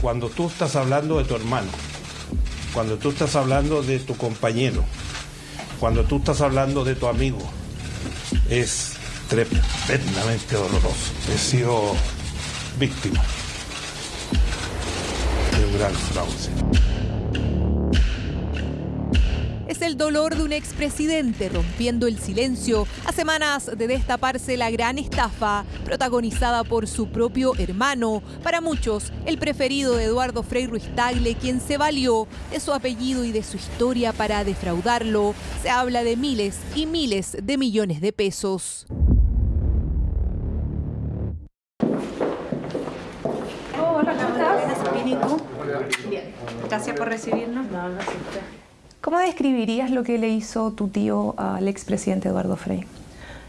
Cuando tú estás hablando de tu hermano, cuando tú estás hablando de tu compañero, cuando tú estás hablando de tu amigo, es tremendamente doloroso. He sido víctima de un gran fraude. Es el dolor de un expresidente rompiendo el silencio a semanas de destaparse la gran estafa protagonizada por su propio hermano. Para muchos, el preferido de Eduardo Frei Ruiz Tagle, quien se valió de su apellido y de su historia para defraudarlo. Se habla de miles y miles de millones de pesos. Hola, ¿cómo estás? Bien. Gracias por recibirnos. No, gracias. ¿Cómo describirías lo que le hizo tu tío al expresidente Eduardo Frei?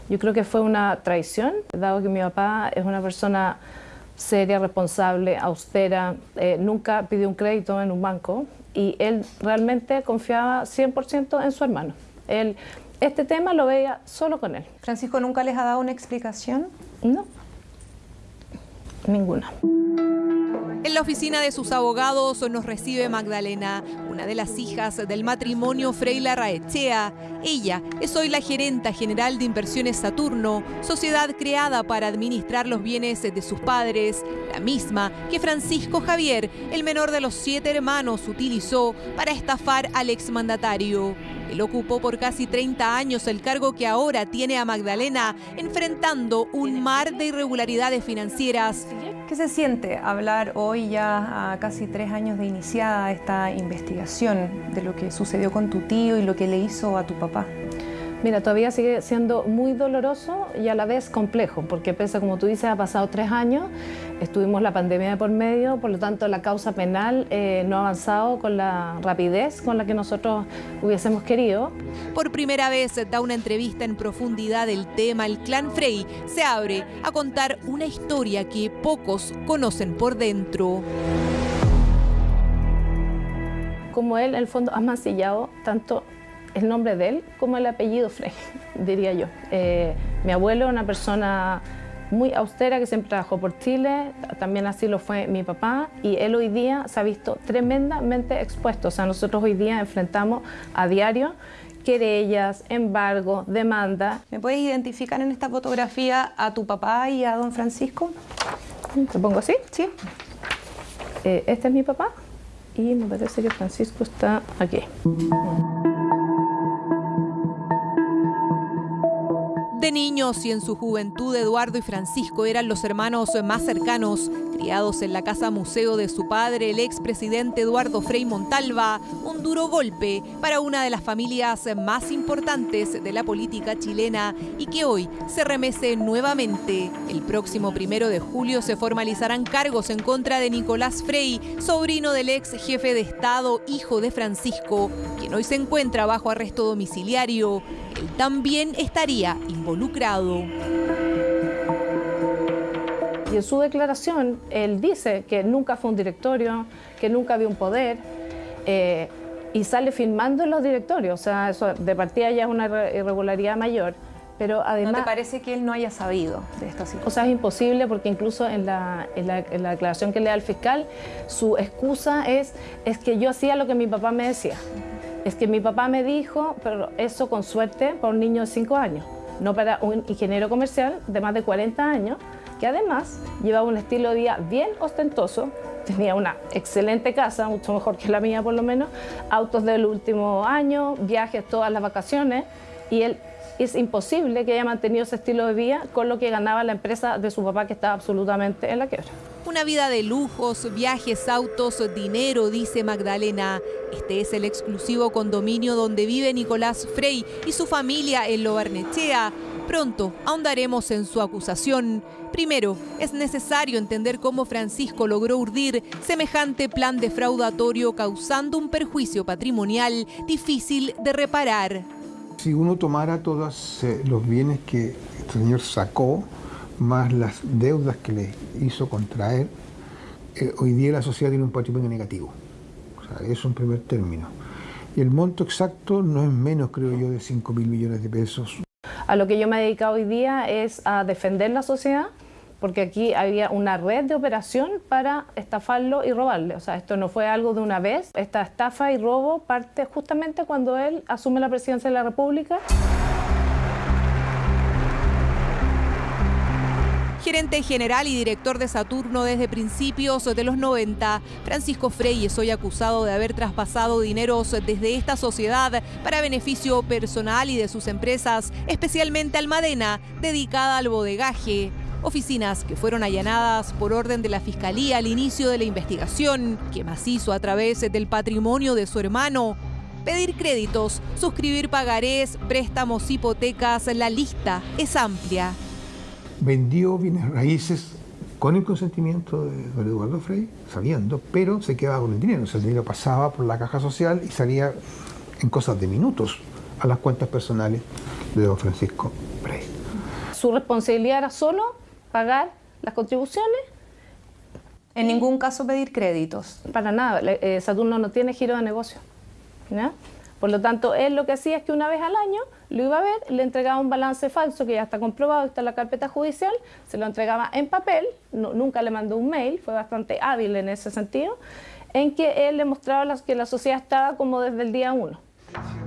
Yo creo que fue una traición, dado que mi papá es una persona seria, responsable, austera, eh, nunca pidió un crédito en un banco y él realmente confiaba 100% en su hermano. Él, este tema lo veía solo con él. ¿Francisco nunca les ha dado una explicación? No, ninguna. En la oficina de sus abogados nos recibe Magdalena, una de las hijas del matrimonio Freila Raechea. Ella es hoy la gerenta general de Inversiones Saturno, sociedad creada para administrar los bienes de sus padres, la misma que Francisco Javier, el menor de los siete hermanos, utilizó para estafar al exmandatario. Él ocupó por casi 30 años el cargo que ahora tiene a Magdalena, enfrentando un mar de irregularidades financieras. ¿Qué se siente hablar hoy ya a casi tres años de iniciada esta investigación de lo que sucedió con tu tío y lo que le hizo a tu papá? Mira, todavía sigue siendo muy doloroso y a la vez complejo, porque pese, como tú dices, ha pasado tres años, estuvimos la pandemia de por medio, por lo tanto la causa penal eh, no ha avanzado con la rapidez con la que nosotros hubiésemos querido. Por primera vez da una entrevista en profundidad del tema, el clan Frey se abre a contar una historia que pocos conocen por dentro. Como él, en el fondo, ha mancillado tanto el nombre de él como el apellido Frey, diría yo. Eh, mi abuelo una persona muy austera que siempre trabajó por Chile, también así lo fue mi papá y él hoy día se ha visto tremendamente expuesto. O sea, nosotros hoy día enfrentamos a diario querellas, embargo, demanda. ¿Me puedes identificar en esta fotografía a tu papá y a don Francisco? ¿Te pongo así? Sí. Eh, este es mi papá y me parece que Francisco está aquí. De niños y en su juventud, Eduardo y Francisco eran los hermanos más cercanos, criados en la casa museo de su padre, el expresidente Eduardo Frei Montalva, un duro golpe para una de las familias más importantes de la política chilena y que hoy se remece nuevamente. El próximo primero de julio se formalizarán cargos en contra de Nicolás Frei, sobrino del ex jefe de Estado, hijo de Francisco, quien hoy se encuentra bajo arresto domiciliario. Él también estaría involucrado. Y en su declaración, él dice que nunca fue un directorio, que nunca había un poder, eh, y sale firmando en los directorios. O sea, eso de partida ya es una irregularidad mayor. Pero además, ¿No te parece que él no haya sabido de esta situación? O sea, es imposible porque incluso en la, en la, en la declaración que le da el fiscal, su excusa es, es que yo hacía lo que mi papá me decía. Es que mi papá me dijo, pero eso con suerte para un niño de 5 años, no para un ingeniero comercial de más de 40 años, que además llevaba un estilo de vida bien ostentoso, tenía una excelente casa, mucho mejor que la mía por lo menos, autos del último año, viajes todas las vacaciones, y él es imposible que haya mantenido ese estilo de vida con lo que ganaba la empresa de su papá que estaba absolutamente en la quiebra. Una vida de lujos, viajes, autos, dinero, dice Magdalena. Este es el exclusivo condominio donde vive Nicolás Frey y su familia en Lobarnechea. Pronto ahondaremos en su acusación. Primero, es necesario entender cómo Francisco logró urdir semejante plan defraudatorio causando un perjuicio patrimonial difícil de reparar. Si uno tomara todos eh, los bienes que el señor sacó, más las deudas que le hizo contraer, eh, hoy día la sociedad tiene un patrimonio negativo. O sea, eso es un primer término. Y el monto exacto no es menos, creo yo, de 5 mil millones de pesos. A lo que yo me he dedicado hoy día es a defender la sociedad, porque aquí había una red de operación para estafarlo y robarle. O sea, esto no fue algo de una vez. Esta estafa y robo parte justamente cuando él asume la presidencia de la República. Gerente general y director de Saturno desde principios de los 90, Francisco Frey es hoy acusado de haber traspasado dineros desde esta sociedad para beneficio personal y de sus empresas, especialmente Almadena, dedicada al bodegaje. Oficinas que fueron allanadas por orden de la Fiscalía al inicio de la investigación, que hizo a través del patrimonio de su hermano. Pedir créditos, suscribir pagarés, préstamos, hipotecas, la lista es amplia vendió bienes raíces con el consentimiento de don Eduardo Frey, sabiendo, pero se quedaba con el dinero. O sea, el dinero pasaba por la caja social y salía en cosas de minutos a las cuentas personales de don Francisco Frey. Su responsabilidad era solo pagar las contribuciones. En ningún caso pedir créditos. Para nada. Eh, Saturno no tiene giro de negocio. Por lo tanto, él lo que hacía es que una vez al año lo iba a ver, le entregaba un balance falso que ya está comprobado, está en la carpeta judicial, se lo entregaba en papel, nunca le mandó un mail, fue bastante hábil en ese sentido, en que él le mostraba que la sociedad estaba como desde el día uno.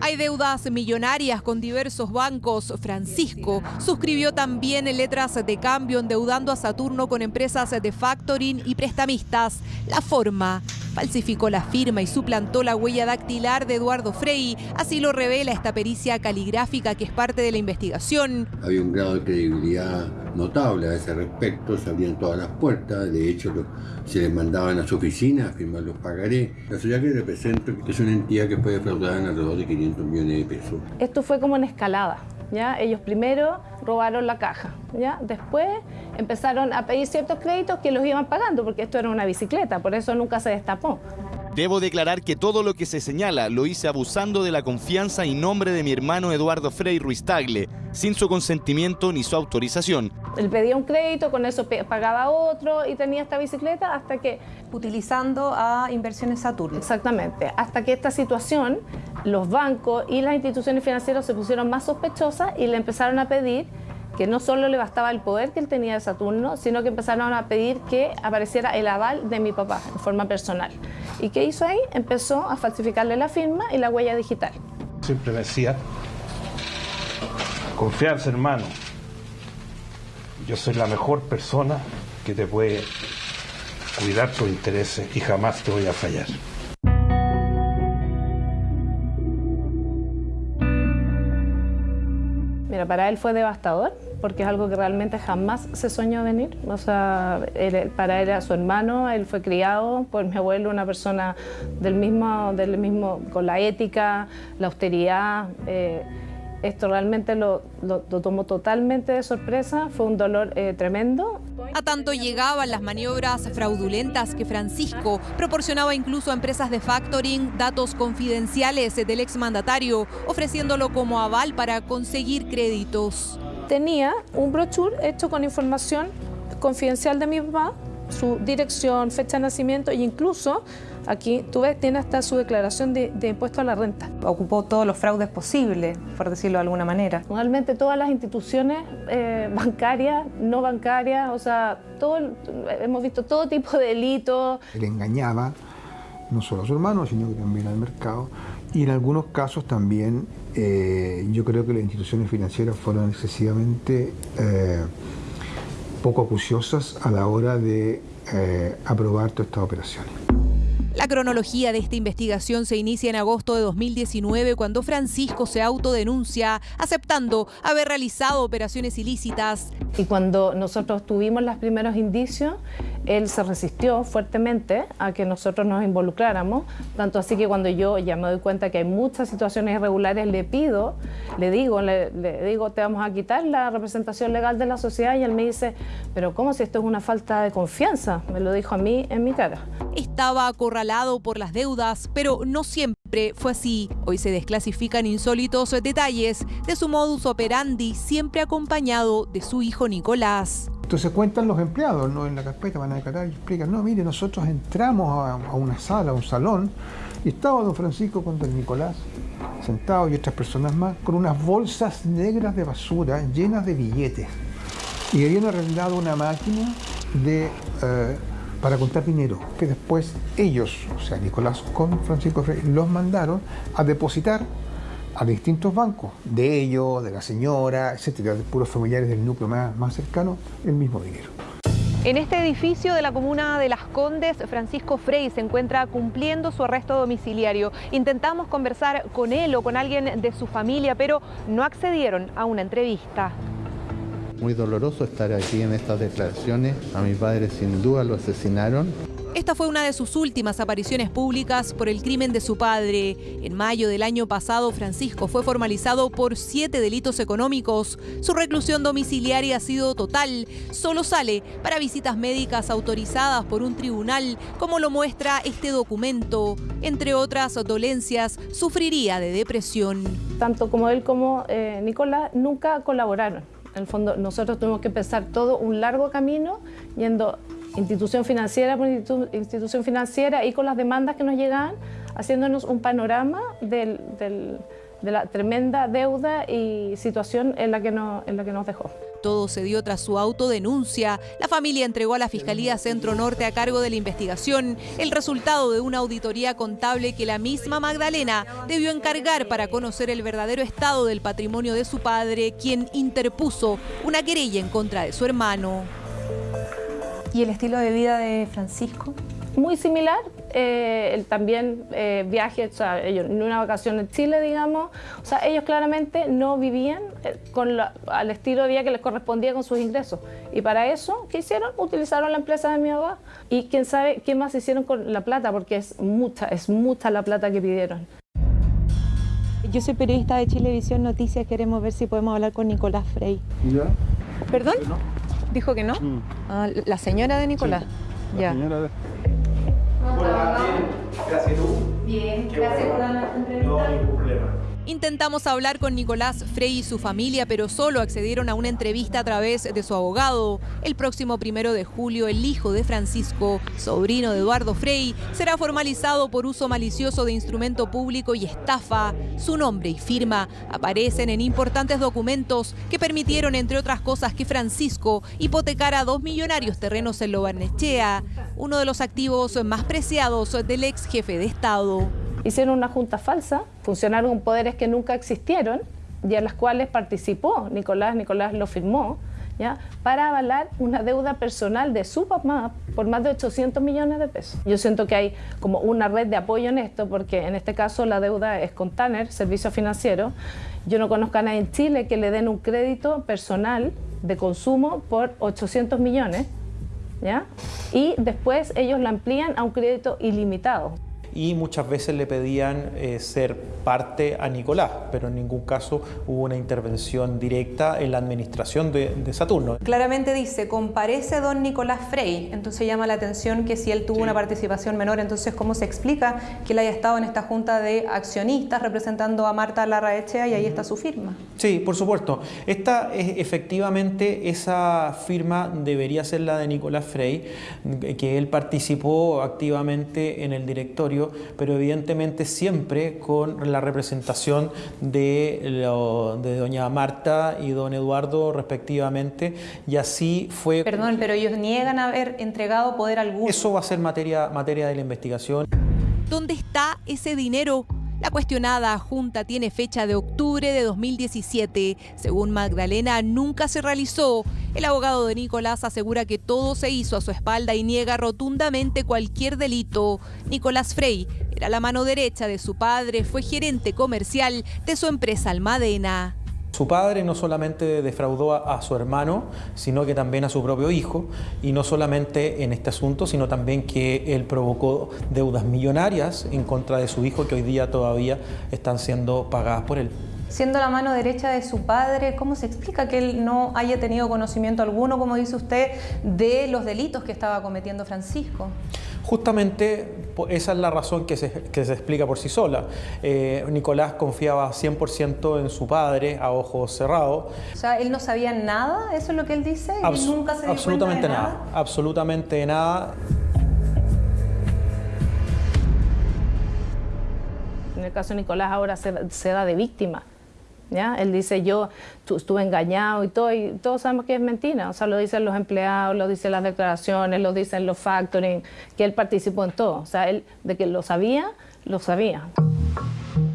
Hay deudas millonarias con diversos bancos. Francisco suscribió también letras de cambio endeudando a Saturno con empresas de factoring y prestamistas. La forma falsificó la firma y suplantó la huella dactilar de Eduardo Frey. Así lo revela esta pericia caligráfica que es parte de la investigación. Había un grado de credibilidad notable a ese respecto, se abrían todas las puertas, de hecho se les mandaban a su oficina a firmar los pagarés. La sociedad que represento es una entidad que puede defraudar en alrededor de 500 millones de pesos. Esto fue como en escalada. ¿Ya? Ellos primero robaron la caja, ¿ya? después empezaron a pedir ciertos créditos que los iban pagando, porque esto era una bicicleta, por eso nunca se destapó. Debo declarar que todo lo que se señala lo hice abusando de la confianza y nombre de mi hermano Eduardo Frei Ruiz Tagle, sin su consentimiento ni su autorización. Él pedía un crédito, con eso pagaba otro y tenía esta bicicleta hasta que... Utilizando a Inversiones Saturno. Exactamente, hasta que esta situación, los bancos y las instituciones financieras se pusieron más sospechosas y le empezaron a pedir que no solo le bastaba el poder que él tenía de Saturno, sino que empezaron a pedir que apareciera el aval de mi papá en forma personal. ¿Y qué hizo ahí? Empezó a falsificarle la firma y la huella digital. Siempre me decía, confianza hermano, yo soy la mejor persona que te puede cuidar tus intereses y jamás te voy a fallar. Para él fue devastador porque es algo que realmente jamás se soñó venir. O sea, para él era su hermano, él fue criado por mi abuelo, una persona del mismo, del mismo con la ética, la austeridad. Eh, esto realmente lo, tomó totalmente de sorpresa, fue un dolor eh, tremendo. A tanto llegaban las maniobras fraudulentas que Francisco proporcionaba incluso a empresas de factoring datos confidenciales del exmandatario, ofreciéndolo como aval para conseguir créditos. Tenía un brochure hecho con información confidencial de mi papá, su dirección, fecha de nacimiento e incluso aquí tú ves tiene hasta su declaración de, impuesto a la renta. Ocupó todos los fraudes posibles, por decirlo de alguna manera. Realmente todas las instituciones eh, bancarias, no bancarias, o sea, todo, hemos visto todo tipo de delitos. Él engañaba no solo a su hermano, sino que también al mercado y en algunos casos también eh, yo creo que las instituciones financieras fueron excesivamente eh, poco acuciosas a la hora de eh, aprobar todas estas operaciones. La cronología de esta investigación se inicia en agosto de 2019 cuando Francisco se autodenuncia aceptando haber realizado operaciones ilícitas. Y cuando nosotros tuvimos los primeros indicios, él se resistió fuertemente a que nosotros nos involucráramos, tanto así que cuando yo ya me doy cuenta que hay muchas situaciones irregulares, le pido, le digo, le, digo, te vamos a quitar la representación legal de la sociedad y él me dice, pero ¿cómo si esto es una falta de confianza? Me lo dijo a mí en mi cara. Estaba acorralado por las deudas, pero no siempre fue así. Hoy se desclasifican insólitos detalles de su modus operandi, siempre acompañado de su hijo Nicolás. Entonces cuentan los empleados, ¿no? En la carpeta van a declarar y explican, no, mire, nosotros entramos a, una sala, a un salón, y estaba don Francisco con don Nicolás, sentado y otras personas más, con unas bolsas negras de basura llenas de billetes. y habían arrendado una máquina de, eh, para contar dinero, que después ellos, o sea, Nicolás con Francisco Frey, los mandaron a depositar a distintos bancos, de ellos, de la señora, etcétera, de puros familiares del núcleo más, más cercano, el mismo dinero. En este edificio de la comuna de Las Condes, Francisco Frey se encuentra cumpliendo su arresto domiciliario. Intentamos conversar con él o con alguien de su familia, pero no accedieron a una entrevista. Muy doloroso estar aquí en estas declaraciones. A mi padre sin duda lo asesinaron. Esta fue una de sus últimas apariciones públicas por el crimen de su padre. En mayo del año pasado, Francisco fue formalizado por siete delitos económicos. Su reclusión domiciliaria ha sido total. Solo sale para visitas médicas autorizadas por un tribunal, como lo muestra este documento. Entre otras dolencias, sufriría de depresión. Tanto como él como eh, Nicolás nunca colaboraron. En el fondo, nosotros tuvimos que empezar todo un largo camino yendo institución financiera por institución financiera y con las demandas que nos llegaban, haciéndonos un panorama de la tremenda deuda y situación en la, que en la que nos dejó. Todo se dio tras su autodenuncia. La familia entregó a la Fiscalía Centro Norte a cargo de la investigación el resultado de una auditoría contable que la misma Magdalena debió encargar para conocer el verdadero estado del patrimonio de su padre, quien interpuso una querella en contra de su hermano. ¿Y el estilo de vida de Francisco? Muy similar, eh, también eh, viajes, o sea, ellos, en una vacación en Chile, digamos, o sea, ellos claramente no vivían eh, con al estilo de vida que les correspondía con sus ingresos. Y para eso, ¿qué hicieron? Utilizaron la empresa de mi papá. Y quién sabe qué más hicieron con la plata, porque es mucha, es mucha la plata que pidieron. Yo soy periodista de Chilevisión Noticias, queremos ver si podemos hablar con Nicolás Frey. ¿Ya? ¿Perdón? ¿Dijo que no? Mm. Ah, la señora de Nicolás. la señora de... Hola, bien. Gracias tú. Bien, gracias por la entrevista. No hay ningún problema. Intentamos hablar con Nicolás Frey y su familia, pero solo accedieron a una entrevista a través de su abogado. El próximo primero de julio, el hijo de Francisco, sobrino de Eduardo Frey, será formalizado por uso malicioso de instrumento público y estafa. Su nombre y firma aparecen en importantes documentos que permitieron, entre otras cosas, que Francisco hipotecara dos millonarios terrenos en Lobarnechea, uno de los activos más preciados del ex jefe de Estado hicieron una junta falsa, funcionaron poderes que nunca existieron y en las cuales participó Nicolás, Nicolás lo firmó, ¿ya? para avalar una deuda personal de su papá por más de 800 millones de pesos. Yo siento que hay como una red de apoyo en esto, porque en este caso la deuda es con Tanner, Servicio Financiero. Yo no conozco a nadie en Chile que le den un crédito personal de consumo por 800 millones, ¿ya? y después ellos lo amplían a un crédito ilimitado y muchas veces le pedían eh, ser parte a Nicolás, pero en ningún caso hubo una intervención directa en la administración de, Saturno. Claramente dice, comparece don Nicolás Frey, entonces llama la atención que si él tuvo una participación menor, entonces ¿cómo se explica que él haya estado en esta junta de accionistas representando a Marta Larraechea y ahí está su firma? Sí, por supuesto. Esta es efectivamente esa firma debería ser la de Nicolás Frey, que él participó activamente en el directorio pero evidentemente siempre con la representación de, de doña Marta y don Eduardo respectivamente, y así fue... Perdón, pero ellos niegan haber entregado poder alguno. Eso va a ser materia, materia de la investigación. ¿Dónde está ese dinero? La cuestionada junta tiene fecha de octubre de 2017. Según Magdalena, nunca se realizó. El abogado de Nicolás asegura que todo se hizo a su espalda y niega rotundamente cualquier delito. Nicolás Frey era la mano derecha de su padre, fue gerente comercial de su empresa Almadena. Su padre no solamente defraudó a, su hermano, sino que también a su propio hijo, y no solamente en este asunto, sino también que él provocó deudas millonarias en contra de su hijo que hoy día todavía están siendo pagadas por él. Siendo la mano derecha de su padre, ¿cómo se explica que él no haya tenido conocimiento alguno, como dice usted, de los delitos que estaba cometiendo Francisco? Justamente esa es la razón que se, explica por sí sola. Eh, Nicolás confiaba 100% en su padre a ojos cerrados. O sea, él no sabía nada, eso es lo que él dice, y nunca se dio absolutamente cuenta de nada. nada. Absolutamente nada. En el caso de Nicolás ahora se, se da de víctima Él dice, yo estuve engañado y todo, y todos sabemos que es mentira. O sea, lo dicen los empleados, lo dicen las declaraciones, lo dicen los factoring, que él participó en todo. O sea, él de que lo sabía, lo sabía.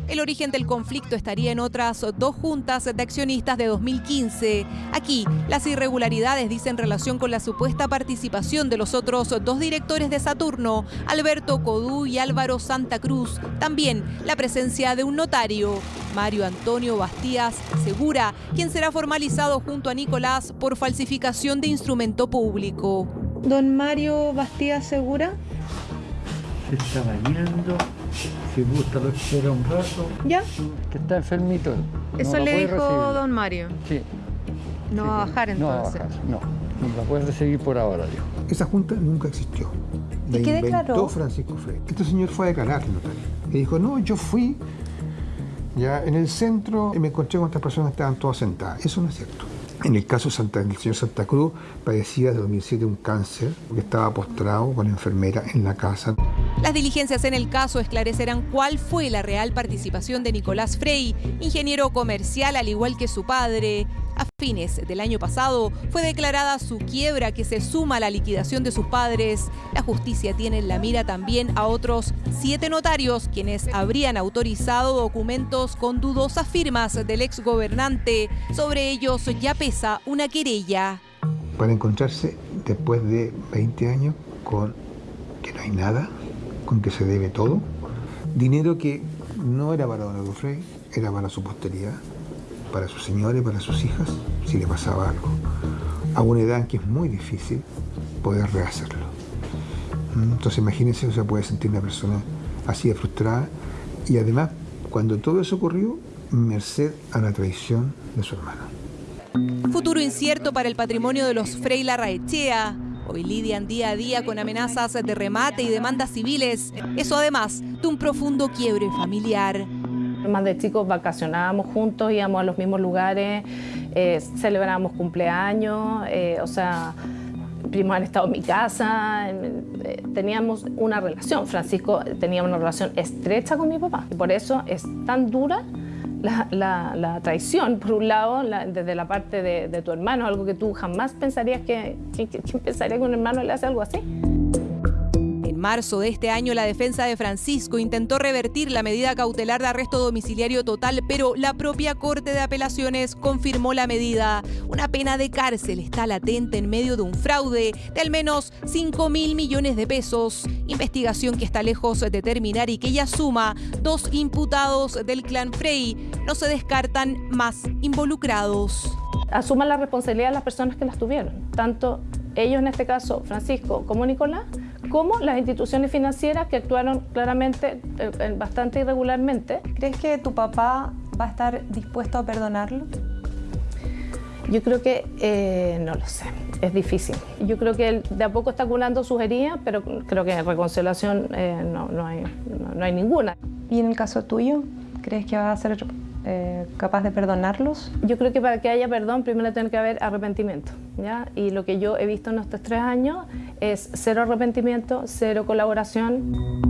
El origen del conflicto estaría en otras dos juntas de accionistas de 2015. Aquí, las irregularidades dicen relación con la supuesta participación de los otros dos directores de Saturno, Alberto Codú y Álvaro Santa Cruz. También la presencia de un notario, Mario Antonio Bastías Segura, quien será formalizado junto a Nicolás por falsificación de instrumento público. Don Mario Bastías Segura. Se está bañando si gusta lo espera un rato. ¿Ya? Que está enfermito. Eso le dijo don Mario. Sí. No va a bajar entonces. No, no, la puede recibir por ahora, dijo. Esa junta nunca existió. La ¿Y qué inventó declaró? Francisco Frey. Este señor fue a declarar al notario. Y dijo, no, yo fui ya en el centro y me encontré con estas personas que estaban todas sentadas. Eso no es cierto. En el caso Santa, del señor Santa Cruz, padecía desde 2007 un cáncer, que estaba postrado con la enfermera en la casa. Las diligencias en el caso esclarecerán cuál fue la real participación de Nicolás Frey, ingeniero comercial al igual que su padre. A fines del año pasado fue declarada su quiebra que se suma a la liquidación de sus padres. La justicia tiene en la mira también a otros siete notarios quienes habrían autorizado documentos con dudosas firmas del ex gobernante. Sobre ellos ya pesa una querella. Para encontrarse después de 20 años con que no hay nada, con que se debe todo, dinero que no era para Don Eduardo Frey, era para su posteridad, para sus señores, para sus hijas, si le pasaba algo, a una edad que es muy difícil poder rehacerlo. ¿Mm? Entonces imagínense, o sea, puede sentir una persona así de frustrada y además, cuando todo eso ocurrió, merced a la traición de su hermano. Futuro incierto para el patrimonio de los Frey Larraechea. Hoy lidian día a día con amenazas de remate y demandas civiles. Eso además de un profundo quiebre familiar. Más de chicos vacacionábamos juntos, íbamos a los mismos lugares, eh, celebrábamos cumpleaños, eh, o sea, primos han estado en mi casa, eh, teníamos una relación. Francisco tenía una relación estrecha con mi papá y por eso es tan dura la, la- la traición, por un lado, la- desde la parte de, de tu hermano, algo que tú jamás pensarías que, que- que- ¿quién pensaría que un hermano le hace algo así? Marzo de este año, la defensa de Francisco intentó revertir la medida cautelar de arresto domiciliario total, pero la propia Corte de Apelaciones confirmó la medida. Una pena de cárcel está latente en medio de un fraude de al menos 5 mil millones de pesos. Investigación que está lejos de terminar y que ya suma dos imputados del clan Frey. No se descartan más involucrados. asuman la responsabilidad de las personas que las tuvieron, tanto ellos en este caso, Francisco como Nicolás, como las instituciones financieras que actuaron claramente eh, eh, bastante irregularmente. ¿Crees que tu papá va a estar dispuesto a perdonarlo? Yo creo que eh, no lo sé, es difícil. Yo creo que él de a poco está curando sus heridas, pero creo que reconciliación eh, no, no hay, no- no hay ninguna. ¿Y en el caso tuyo? ¿Crees que va a ser eh, capaz de perdonarlos? Yo creo que para que haya perdón, primero tiene que haber arrepentimiento. ¿ya? Y lo que yo he visto en estos tres años es cero arrepentimiento, cero colaboración.